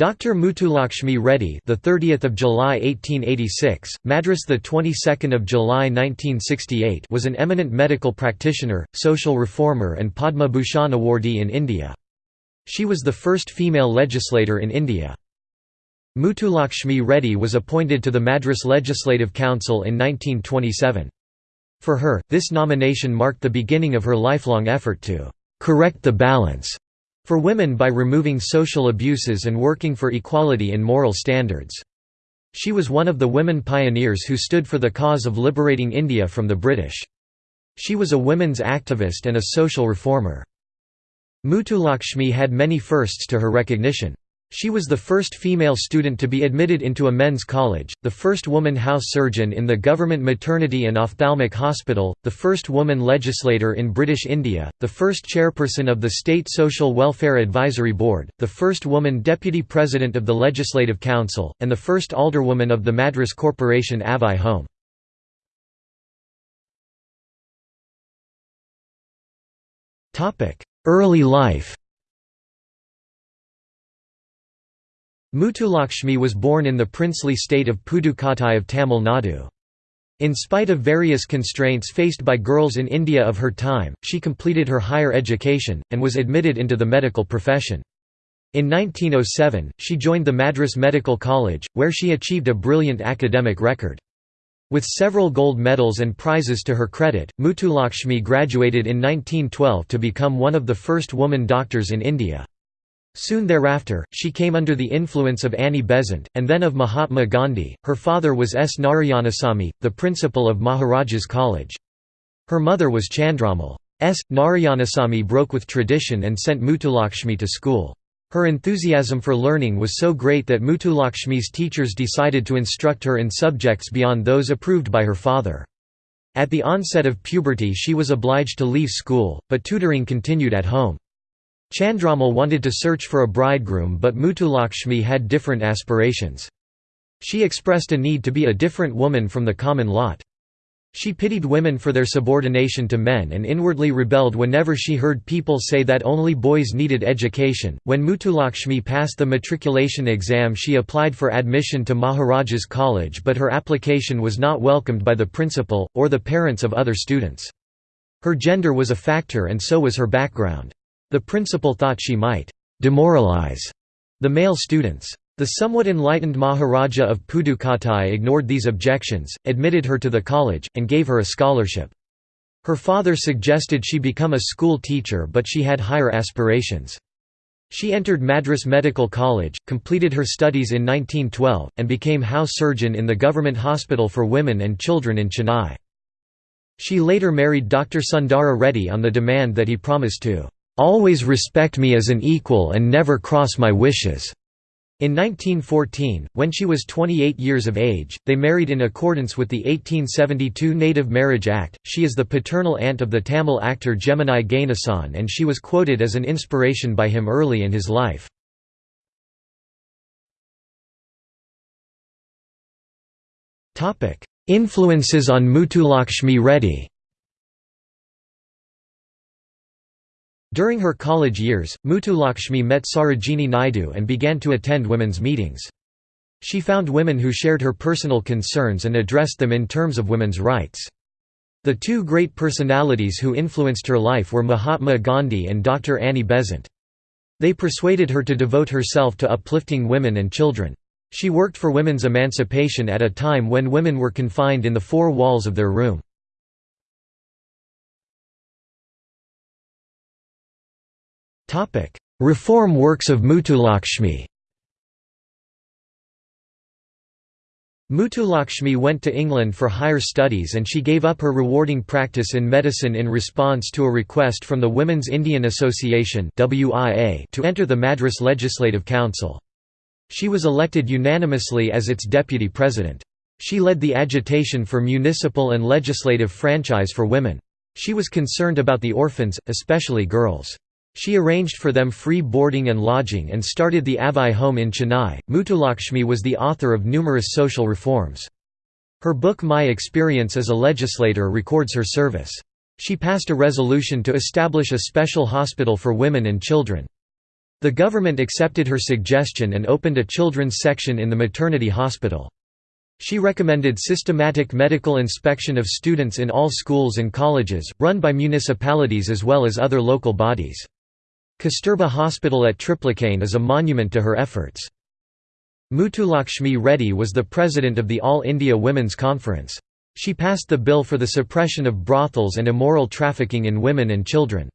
Dr. Muthulakshmi Reddy, the 30th of July 1886, Madras the 22nd of July 1968, was an eminent medical practitioner, social reformer and Padma Bhushan awardee in India. She was the first female legislator in India. Muthulakshmi Reddy was appointed to the Madras Legislative Council in 1927. For her, this nomination marked the beginning of her lifelong effort to correct the balance for women by removing social abuses and working for equality in moral standards. She was one of the women pioneers who stood for the cause of liberating India from the British. She was a women's activist and a social reformer. Muthulakshmi had many firsts to her recognition. She was the first female student to be admitted into a men's college, the first woman house surgeon in the government maternity and ophthalmic hospital, the first woman legislator in British India, the first chairperson of the State Social Welfare Advisory Board, the first woman deputy president of the Legislative Council, and the first alderwoman of the Madras Corporation Avvai Home. Early life Muthulakshmi was born in the princely state of Pudukkottai of Tamil Nadu. In spite of various constraints faced by girls in India of her time, she completed her higher education, and was admitted into the medical profession. In 1907, she joined the Madras Medical College, where she achieved a brilliant academic record. With several gold medals and prizes to her credit, Muthulakshmi graduated in 1912 to become one of the first woman doctors in India. Soon thereafter, she came under the influence of Annie Besant, and then of Mahatma Gandhi. Her father was S. Narayanasamy, the principal of Maharajas College. Her mother was Chandrammal. S. Narayanasamy broke with tradition and sent Muthulakshmi to school. Her enthusiasm for learning was so great that Muthulakshmi's teachers decided to instruct her in subjects beyond those approved by her father. At the onset of puberty she was obliged to leave school, but tutoring continued at home. Chandrammal wanted to search for a bridegroom but Muthulakshmi had different aspirations. She expressed a need to be a different woman from the common lot. She pitied women for their subordination to men and inwardly rebelled whenever she heard people say that only boys needed education. When Muthulakshmi passed the matriculation exam, she applied for admission to Maharajas College, but her application was not welcomed by the principal, or the parents of other students. Her gender was a factor and so was her background. The principal thought she might demoralize the male students. The somewhat enlightened Maharaja of Pudukkottai ignored these objections, admitted her to the college, and gave her a scholarship. Her father suggested she become a school teacher but she had higher aspirations. She entered Madras Medical College, completed her studies in 1912, and became house surgeon in the government hospital for women and children in Chennai. She later married Dr. Sundara Reddy on the demand that he promised to always respect me as an equal and never cross my wishes." In 1914, when she was 28 years of age, they married in accordance with the 1872 Native Marriage Act. She is the paternal aunt of the Tamil actor Gemini Ganesan and she was quoted as an inspiration by him early in his life. Influences on Muthulakshmi Reddy During her college years, Muthulakshmi met Sarojini Naidu and began to attend women's meetings. She found women who shared her personal concerns and addressed them in terms of women's rights. The two great personalities who influenced her life were Mahatma Gandhi and Dr. Annie Besant. They persuaded her to devote herself to uplifting women and children. She worked for women's emancipation at a time when women were confined in the four walls of their room. Reform works of Muthulakshmi Muthulakshmi went to England for higher studies and she gave up her rewarding practice in medicine in response to a request from the Women's Indian Association to enter the Madras Legislative Council. She was elected unanimously as its deputy president. She led the agitation for municipal and legislative franchise for women. She was concerned about the orphans, especially girls. She arranged for them free boarding and lodging and started the Avvai home in Chennai. Muthulakshmi was the author of numerous social reforms. Her book My Experience as a Legislator records her service. She passed a resolution to establish a special hospital for women and children. The government accepted her suggestion and opened a children's section in the maternity hospital. She recommended systematic medical inspection of students in all schools and colleges, run by municipalities as well as other local bodies. Kasturba Hospital at Triplicane is a monument to her efforts. Muthulakshmi Reddy was the president of the All India Women's Conference. She passed the bill for the suppression of brothels and immoral trafficking in women and children.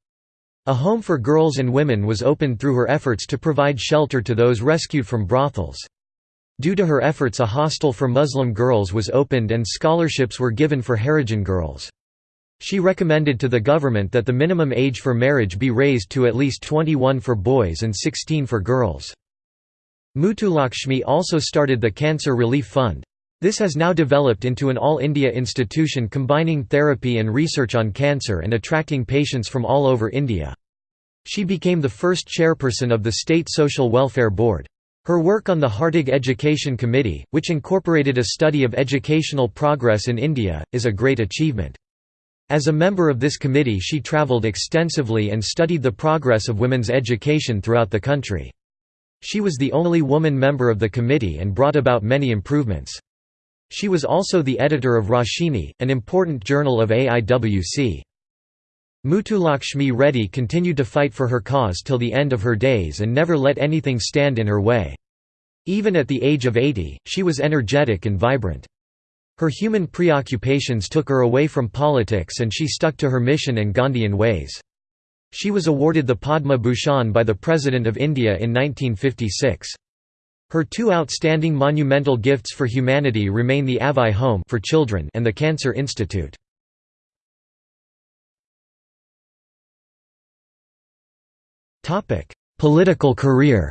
A home for girls and women was opened through her efforts to provide shelter to those rescued from brothels. Due to her efforts a hostel for Muslim girls was opened and scholarships were given for Harijan girls. She recommended to the government that the minimum age for marriage be raised to at least 21 for boys and 16 for girls. Muthulakshmi also started the Cancer Relief Fund. This has now developed into an all-India institution combining therapy and research on cancer and attracting patients from all over India. She became the first chairperson of the State Social Welfare Board. Her work on the Hartog Education Committee, which incorporated a study of educational progress in India, is a great achievement. As a member of this committee she travelled extensively and studied the progress of women's education throughout the country. She was the only woman member of the committee and brought about many improvements. She was also the editor of Roshini, an important journal of AIWC. Muthulakshmi Reddy continued to fight for her cause till the end of her days and never let anything stand in her way. Even at the age of 80, she was energetic and vibrant. Her human preoccupations took her away from politics and she stuck to her mission and Gandhian ways. She was awarded the Padma Bhushan by the President of India in 1956. Her two outstanding monumental gifts for humanity remain the Avvai Home for children and the Cancer Institute. Political career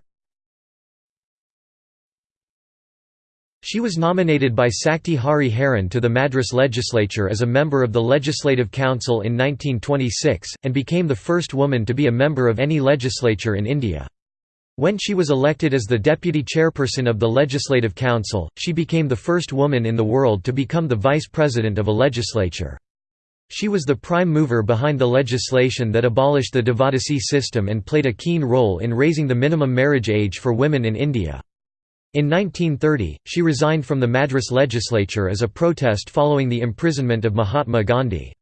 She was nominated by Sakti Hari Haran to the Madras legislature as a member of the Legislative Council in 1926, and became the first woman to be a member of any legislature in India. When she was elected as the deputy chairperson of the Legislative Council, she became the first woman in the world to become the vice president of a legislature. She was the prime mover behind the legislation that abolished the Devadasi system and played a keen role in raising the minimum marriage age for women in India. In 1930, she resigned from the Madras legislature as a protest following the imprisonment of Mahatma Gandhi.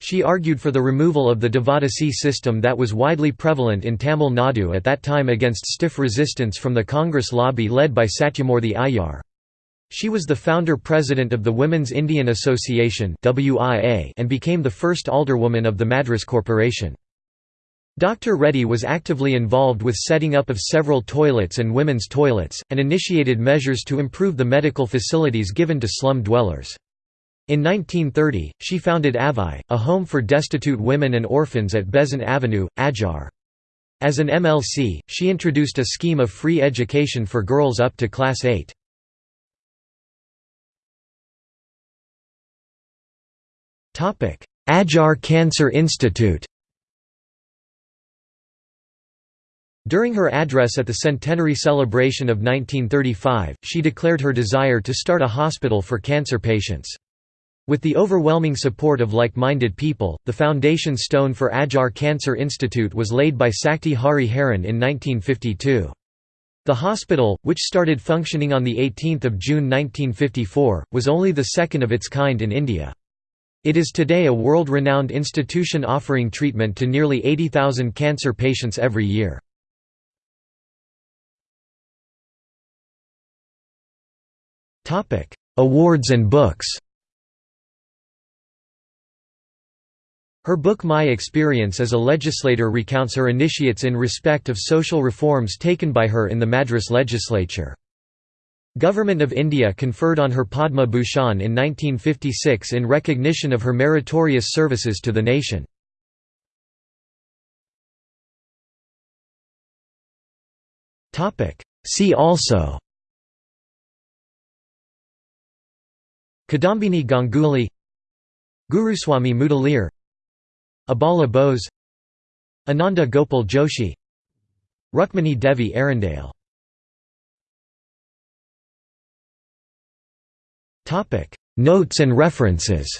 She argued for the removal of the Devadasi system that was widely prevalent in Tamil Nadu at that time against stiff resistance from the Congress lobby led by Satyamurthy Aiyar. She was the founder-president of the Women's Indian Association and became the first alderwoman of the Madras Corporation. Dr. Reddy was actively involved with setting up of several toilets and women's toilets, and initiated measures to improve the medical facilities given to slum dwellers. In 1930, she founded Avvai, a home for destitute women and orphans at Besant Avenue, Adyar. As an MLC, she introduced a scheme of free education for girls up to Class 8. Adyar Cancer Institute During her address at the centenary celebration of 1935, she declared her desire to start a hospital for cancer patients. With the overwhelming support of like-minded people, the foundation stone for Adyar Cancer Institute was laid by Sakti Hari Haran in 1952. The hospital, which started functioning on 18 June 1954, was only the second of its kind in India. It is today a world-renowned institution offering treatment to nearly 80,000 cancer patients every year. Awards and books Her book My Experience as a Legislator recounts her initiates in respect of social reforms taken by her in the Madras legislature. Government of India conferred on her Padma Bhushan in 1956 in recognition of her meritorious services to the nation. See also Kadambini Ganguly Guruswami Mudaliar Abala Bose Anandi Gopal Joshi Rukmini Devi Arundale. Notes and references.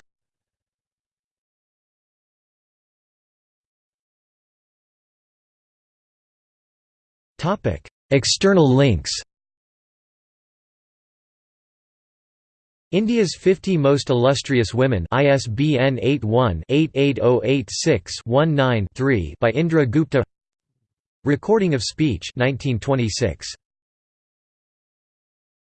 External links India's 50 Most Illustrious Women ISBN 81-88086-19-3 by Indra Gupta Recording of Speech 1926.